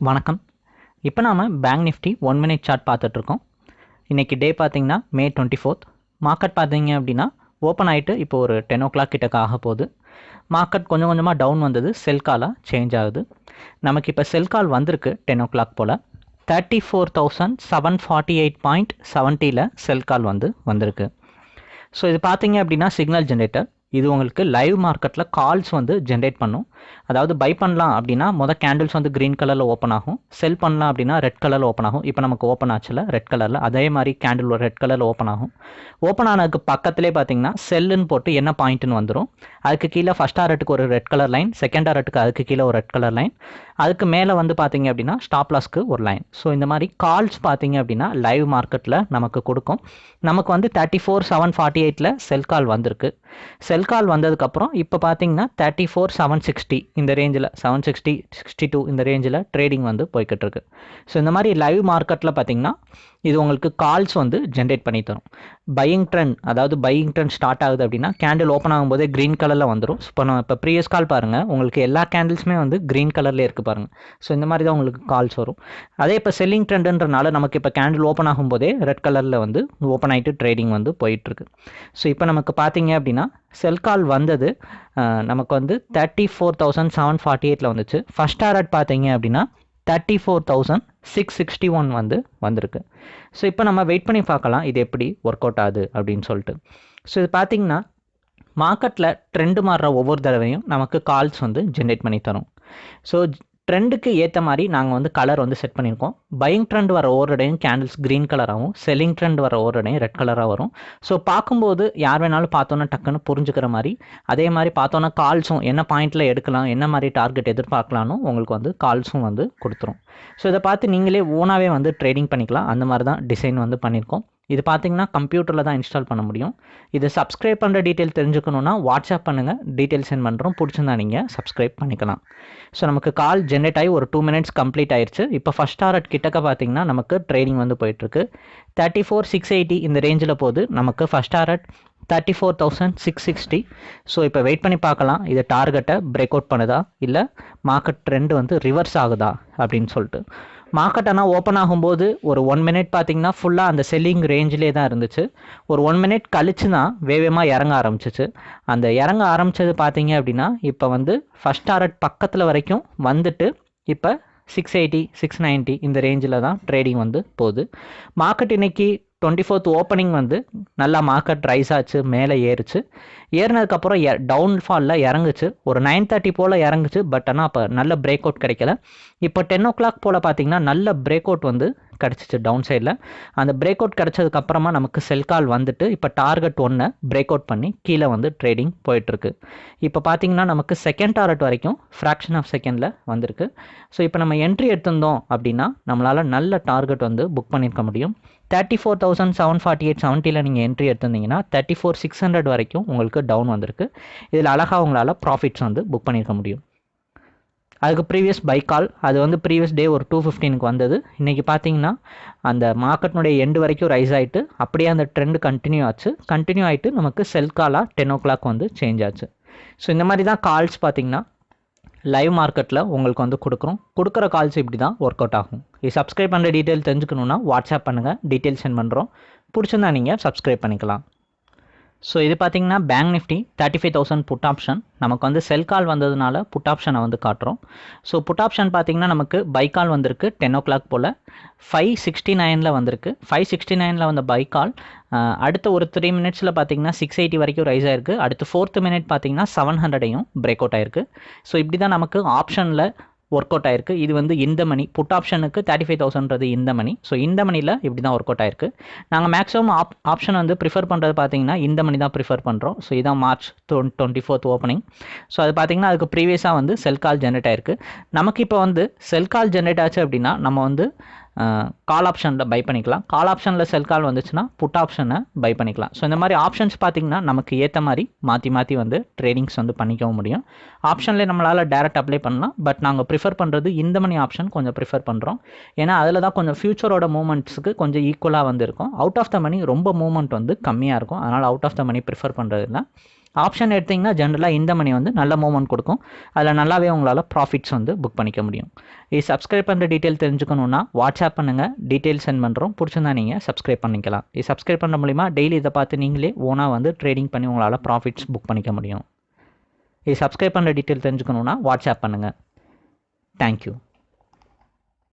வணக்கம். இப்போ நாம் bank Nifty one minute chart பார்த்துட்ருக்கோம் இன்றைக்கி டே பார்த்தீங்கன்னா மே டுவெண்ட்டி ஃபோர்த் மார்க்கெட் பார்த்தீங்க அப்படின்னா ஓப்பன் ஆகிட்டு இப்போ ஒரு டென் ஓ கிளாக் கிட்டக்க ஆக போகுது. மார்க்கெட் கொஞ்சம் கொஞ்சமாக டவுன் வந்தது. செல் காலாக சேஞ்ச் ஆகுது. நமக்கு இப்போ செல் கால் வந்திருக்கு டென் ஓ கிளாக் போல். Thirty four thousand seven forty eight point செவன்ட்டியில் செல் கால் வந்து வந்திருக்கு. ஸோ இது பார்த்தீங்க அப்படின்னா சிக்னல் ஜென்ரேட்டர் இது உங்களுக்கு லைவ் மார்க்கெட்டில் கால்ஸ் வந்து ஜென்ரேட் பண்ணும். அதாவது பை பண்ணலாம் அப்படின்னா மொதல் கேண்டில்ஸ் வந்து க்ரீன் கலரில் ஓப்பன் ஆகும். செல் பண்ணலாம் அப்படின்னா ரெட் கலரில் ஓப்பன் ஆகும். இப்போ நமக்கு ஓப்பன் ஆச்சுல ரெட் கலரில் அதே மாதிரி கேண்டில் ரெட் கலரில் ஓப்பன் ஆகும். ஓப்பன் ஆனதுக்கு பக்கத்திலே பார்த்தீங்கன்னா செல்லுன்னு போட்டு என்ன பாயிண்ட்னு வந்துடும் அதுக்கு கீழே ஃபஸ்ட் ஆரட்டுக்கு ஒரு ரெட் கலர் லைன் செகண்ட் ஆரட்டுக்கு அதுக்கு கீழே ஒரு ரெட் கலர் லைன் அதுக்கு மேலே வந்து பார்த்தீங்க அப்படின்னா ஸ்டாப் லாஸ்க்கு ஒரு லைன் ஸோ இந்த மாதிரி கால்ஸ் பார்த்தீங்க அப்படின்னா லைவ் மார்க்கெட்டில் நமக்கு கொடுக்கும். நமக்கு வந்து தேர்ட்டி ஃபோர் செவன் ஃபார்ட்டி எயிட்டில் செல் கால் வந்திருக்கு செல் கால் வந்ததுக்கப்புறம் இப்போ பார்த்தீங்கன்னா தேர்ட்டி ஃபோர் செவன் சிக்ஸ்டி இந்த ரேஞ்சில் செவன் சிக்ஸ்டி சிக்ஸ்டி டூ இந்த ரேஞ்சில் ட்ரேடிங் வந்து போய்கிட்டு இருக்கு ஸோ இந்த மாதிரி லைவ் மார்க்கெட்டில் பார்த்தீங்கன்னா இது உங்களுக்கு கால்ஸ் வந்து ஜென்ரேட் பண்ணி தரும். பையிங் ட்ரெண்ட் அதாவது பையிங் ட்ரெண்ட் ஸ்டார்ட் ஆகுது அப்படின்னா கேண்டில் ஓப்பன் ஆகும்போதே க்ரீன் கலரில் வந்துடும் இப்போ நான் இப்போ ப்ரீவியஸ் கால் பாருங்கள் உங்களுக்கு எல்லா கேண்டில்ஸுமே வந்து க்ரீன் கலர்லேயே இருக்குது பாருங்கள் ஸோ இந்த மாதிரி தான் உங்களுக்கு கால்ஸ் வரும். அதே இப்போ செல்லிங் ட்ரெண்டுன்றனால நமக்கு இப்போ கேண்டில் ஓப்பன் ஆகும்போதே ரெட் கலரில் வந்து ஓப்பன் ஆகிட்டு ட்ரேடிங் வந்து போயிட்டுருக்கு. ஸோ இப்போ நமக்கு பார்த்தீங்க அப்படின்னா செல் கால் வந்தது நமக்கு வந்து thirty four thousand seven forty எயிட்டில் வந்துச்சு. ஃபஸ்ட் டாரட் பார்த்தீங்க அப்படின்னா thirty four thousand six sixty one வந்து வந்திருக்கு. ஸோ இப்போ நம்ம வெயிட் பண்ணி பார்க்கலாம் இது எப்படி ஒர்க் அவுட் ஆகுது அப்படின்னு சொல்லிட்டு. ஸோ இது பார்த்திங்கன்னா மார்க்கெட்டில் ட்ரெண்டு மாறுற ஒவ்வொரு தடவையும் நமக்கு கால்ஸ் வந்து ஜென்ரேட் பண்ணி தரும். ஸோ ட்ரெண்டுக்கு ஏற்ற மாதிரி நாங்கள் வந்து கலர் வந்து செட் பண்ணியிருக்கோம். பையிங் ட்ரெண்ட் வர ஓரடையும் கேண்டில்ஸ் க்ரீன் கலராகவும் செல்லிங் ட்ரெண்ட் வர ஓரடையும் ரெட் கலராக வரும். ஸோ பார்க்கும்போது யார் வேணாலும் பார்த்தோன்னா டக்குன்னு புரிஞ்சுக்கிற மாதிரி அதே மாதிரி பார்த்தோன்னா கால்ஸும் என்ன பாயிண்டில் எடுக்கலாம் என்ன மாதிரி டார்கெட் எதிர்பார்க்கலான்னு உங்களுக்கு வந்து கால்ஸும் வந்து கொடுத்துரும். ஸோ இதை பார்த்து நீங்களே ஓனாகவே வந்து ட்ரேடிங் பண்ணிக்கலாம். அந்த மாதிரி தான் டிசைன் வந்து பண்ணியிருக்கோம். இது பார்த்தீங்கன்னா கம்ப்யூட்டரில் தான் இன்ஸ்டால் பண்ண முடியும். இது சப்ஸ்கிரைப் பண்ணுற டீட்டெயில் தெரிஞ்சுக்கணுன்னா வாட்ஸ்அப் பண்ணுங்கள் டீட்டெயில் சென்ட் பண்ணுறோம் பிடிச்சிருந்தா நீங்கள் சப்ஸ்கிரைப் பண்ணிக்கலாம். ஸோ நமக்கு கால் ஜென்ரேட் ஆகி ஒரு டூ மினிட்ஸ் கம்ப்ளீட் ஆயிடுச்சு இப்போ ஃபஸ்ட் ஆர்ட் கிட்டக்க பார்த்தீங்கன்னா நமக்கு ட்ரேடிங் வந்து போயிட்டுருக்கு. தேர்ட்டி ஃபோர் சிக்ஸ் எயிட்டி இந்த ரேஞ்சில் போது நமக்கு first art thirty four thousand six sixty so இப்போ வெயிட் பண்ணி பார்க்கலாம். இது டார்கெட்டை பிரேக் அவுட் பண்ணுதா? இல்லை மார்க்கெட் ட்ரெண்ட் வந்து ரிவர்ஸ் ஆகுதா? அப்படின்னு சொல்லிட்டு. மார்க்கெட் ஆனால் ஓப்பன் ஆகும்போது ஒரு ஒன் மினிட் பார்த்தீங்கன்னா ஃபுல்லாக அந்த செல்லிங் ரேஞ்சிலே தான் இருந்துச்சு. ஒரு ஒன் மினிட் கழிச்சு தான் வேகமாக இறங்க ஆரம்பிச்சிச்சு. அந்த இறங்க ஆரம்பித்தது பார்த்தீங்க அப்படின்னா இப்போ வந்து ஃபஸ்ட் டாரட் பக்கத்தில் வரைக்கும் வந்துட்டு இப்போ சிக்ஸ் எயிட்டி சிக்ஸ் நைன்ட்டி இந்த ரேஞ்சில் தான் ட்ரேடிங் வந்து போகுது. மார்க்கெட் இன்னைக்கு டுவெண்ட்டி ஃபோர்த் ஓப்பனிங் வந்து நல்லா மார்க்கெட் ரைஸ் ஆச்சு மேலே ஏறுச்சு. ஏறினதுக்கப்புறம் டவுன்ஃபாலில் இறங்குச்சு. ஒரு நைன் தேர்ட்டி போல் இறங்குச்சு பட் ஆனால் அப்போ நல்ல பிரேக் அவுட் கிடைக்கல. இப்போ டென் ஓ கிளாக் போல் பார்த்தீங்கன்னா நல்ல பிரேக் அவுட் வந்து கிடச்சிச்சு டவுன் சைடில் அந்த பிரேக் அவுட் கிடச்சதுக்கப்புறமா நமக்கு செல் கால் வந்துட்டு இப்போ டார்கெட் ஒன்று பிரேக் அவுட் பண்ணி கீழே வந்து ட்ரேடிங் போயிட்டுருக்கு. இப்போ பார்த்தீங்கன்னா நமக்கு செகண்ட் டார்கெட் வரைக்கும் ஃப்ராக்ஷன் ஆஃப் செகண்டில் வந்திருக்கு. ஸோ இப்போ நம்ம என்ட்ரி எடுத்திருந்தோம் அப்படின்னா நம்மளால் நல்ல டார்கெட் வந்து புக் பண்ணியிருக்க முடியும். Thirty four thousand seven forty eight செவன்ட்டியில் நீங்கள் என்ட்ரி எடுத்திருந்தீங்கன்னா தேர்ட்டி ஃபோர் சிக்ஸ் ஹண்ட்ரட் வரைக்கும் உங்களுக்கு டவுன் வந்திருக்கு. இதில் அழகாக உங்களால் ப்ராஃபிட்ஸ் வந்து புக் பண்ணியிருக்க முடியும். அதுக்கு ப்ரீவியஸ் பை கால் அது வந்து ப்ரீவியஸ் டே ஒரு டூ ஃபிஃப்டீனுக்கு வந்தது. இன்றைக்கி பார்த்தீங்கன்னா அந்த மார்க்கெட்னுடைய எண்டு வரைக்கும் ரைஸ் ஆகிட்டு அப்படியே அந்த ட்ரெண்டு கண்டினியூ ஆச்சு. கண்டினியூ ஆகிட்டு நமக்கு செல் காலாக டென் ஓ கிளாக் வந்து சேஞ்ச் ஆச்சு. ஸோ இந்த மாதிரி தான் கால்ஸ் பார்த்திங்கன்னா லைவ் மார்க்கெட்டில் உங்களுக்கு வந்து கொடுக்குறோம். கொடுக்குற கால்ஸ் இப்படி தான் ஒர்க் அவுட் ஆகும். இது சப்ஸ்கிரைப் பண்ணுற டீட்டெயில் தெரிஞ்சுக்கணுன்னா வாட்ஸ்அப் பண்ணுங்கள் டீட்டெயில் சென்ட் பண்ணுறோம் பிடிச்சிருந்தா நீங்கள் சப்ஸ்கிரைப் பண்ணிக்கலாம். ஸோ இது பார்த்தீங்கன்னா bank Nifty thirty five thousand put option நமக்கு வந்து செல் கால் வந்ததுனால புட் ஆப்ஷனை வந்து காட்டுறோம். ஸோ புட் ஆப்ஷன் பார்த்தீங்கன்னா நமக்கு பை கால் வந்திருக்கு டென் ஓ கிளாக் போல். ஃபைவ் சிக்ஸ்டி நைனில் வந்திருக்கு. ஃபைவ் சிக்ஸ்டி நைனில் வந்த பை கால் அடுத்த ஒரு த்ரீ மினிட்ஸில் பார்த்தீங்கன்னா சிக்ஸ் எயிட்டி வரைக்கும் ரைஸ் ஆயிருக்கு. அடுத்து ஃபோர்த்து மினிட் பார்த்தீங்கன்னா செவன் ஹண்ட்ரடையும் பிரேக் அவுட் ஆயிருக்கு. ஸோ இப்படி தான் நமக்கு ஆப்ஷனில் ஒர்க் அவுட் ஆயிருக்கு. இது வந்து இந்த மணி புட் ஆப்ஷனுக்கு தேர்ட்டி ஃபைவ் தௌசண்ட்றது இந்த மணி. ஸோ இந்த மணியில் இப்படி தான் ஒர்க் அவுட் ஆயிருக்கு. நாங்கள் மேக்ஸிமம் ஆப் ஆப்ஷன் வந்து ப்ரிஃபர் பண்ணுறது பார்த்தீங்கன்னா இந்த மணி தான் ப்ரிஃபர் பண்ணுறோம் ஸோ இதான் March twenty fourth opening so அது பார்த்தீங்கன்னா அதுக்கு ப்ரீவியஸாக வந்து செல் கால் ஜென்ரேட் ஆயிருக்கு. நமக்கு இப்போ வந்து செல் கால் ஜென்ரேட் ஆச்சு அப்படின்னா நம்ம வந்து கால் ஆப்ஷனில் பை பண்ணிக்கலாம். கால் ஆப்ஷனில் செல் கால் வந்துச்சுன்னா புட் ஆப்ஷனை பை பண்ணிக்கலாம். ஸோ இந்த மாதிரி ஆப்ஷன்ஸ் பார்த்திங்கன்னா நமக்கு ஏற்ற மாதிரி மாற்றி மாற்றி வந்து ட்ரேடிங்ஸ் வந்து பண்ணிக்கவும் முடியும். ஆப்ஷன்லேயே நம்மளால் டேரெக்ட் அப்ளை பண்ணலாம். பட் நாங்கள் ப்ரிஃபர் பண்ணுறது இந்த மணி ஆப்ஷன் கொஞ்சம் ப்ரிஃபர் பண்ணுறோம் ஏன்னா அதில் தான் கொஞ்சம் ஃபியூச்சரோட மூமெண்ட்ஸுக்கு கொஞ்சம் ஈக்குவலாக வந்து இருக்கும். அவுட் ஆஃப் த மணி ரொம்ப மூமெண்ட் வந்து கம்மியாக இருக்கும். அதனால் out of the money prefer பண்ணுறது இல்லை ஆப்ஷன் எடுத்திங்கன்னா ஜென்ரலாக இந்த மணி வந்து நல்ல மூவ்மெண்ட் கொடுக்கும். அதில் நல்லாவே உங்களால் ப்ராஃபிட்ஸ் வந்து புக் பண்ணிக்க முடியும். இது சப்ஸ்கிரைப் பண்ணுற டீட்டெயில் தெரிஞ்சுக்கணுன்னா வாட்ஸ்அப் பண்ணுங்கள் டீட்டெயில் சென்ட் பண்ணுறோம் பிடிச்சிருந்தா நீங்கள் சப்ஸ்கிரைப் பண்ணிக்கலாம். இது சப்ஸ்கிரைப் பண்ண மூலிமா டெய்லி இதை பார்த்து நீங்களே ஓனாக வந்து ட்ரேடிங் பண்ணி உங்களால் ப்ராஃபிட்ஸ் புக் பண்ணிக்க முடியும். இது சப்ஸ்கிரைப் பண்ணுற டீட்டெயில் தெரிஞ்சுக்கணுன்னா வாட்ஸ்அப் பண்ணுங்கள் தேங்க்யூ